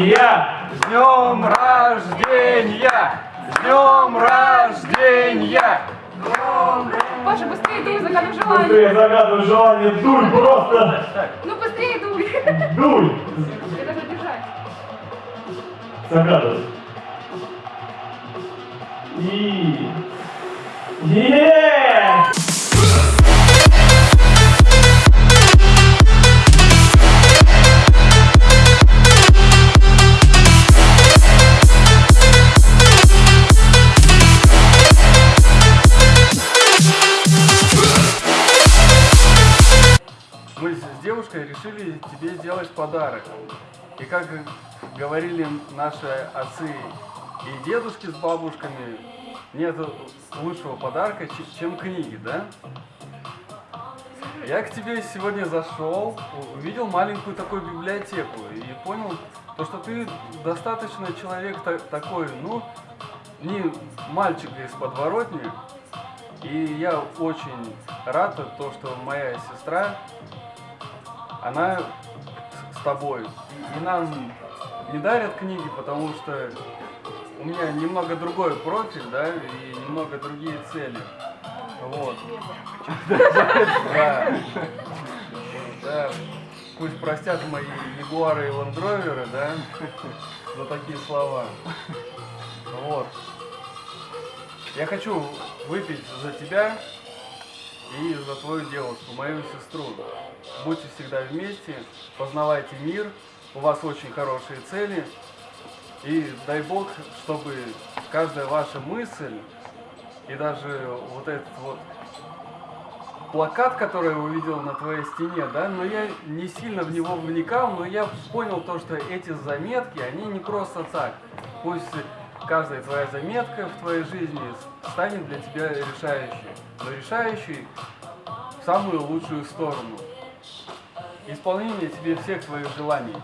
рождения! С днем рождения! С днем рождения! Паша, быстрее дуй, загадывай желание. Быстрее загадывай желание, дуй просто! Ну быстрее дуй. Дуй! Я даже держать. Загадывай. И... Е! Мы с девушкой решили тебе сделать подарок. И как говорили наши отцы и дедушки с бабушками, нет лучшего подарка, чем книги, да? Я к тебе сегодня зашел, увидел маленькую такую библиотеку и понял, то, что ты достаточно человек та- такой, ну, не мальчик из подворотни. И я очень рад, то, что моя сестра она с- тобой. И нам не дарят книги, потому что у меня немного другой профиль, да, и немного другие цели. Вот. Да. Да. Пусть простят мои ягуары и ландроверы, да, за такие слова. Вот. Я хочу выпить за тебя и за твою девушку, мою сестру. Будьте всегда вместе, познавайте мир, у вас очень хорошие цели. И дай Бог, чтобы каждая ваша мысль и даже вот этот вот плакат, который я увидел на твоей стене, да, но я не сильно в него вникал, но я понял то, что эти заметки, они не просто так. Пусть каждая твоя заметка в твоей жизни станет для тебя решающей, но решающей в самую лучшую сторону. Исполнение тебе всех твоих желаний.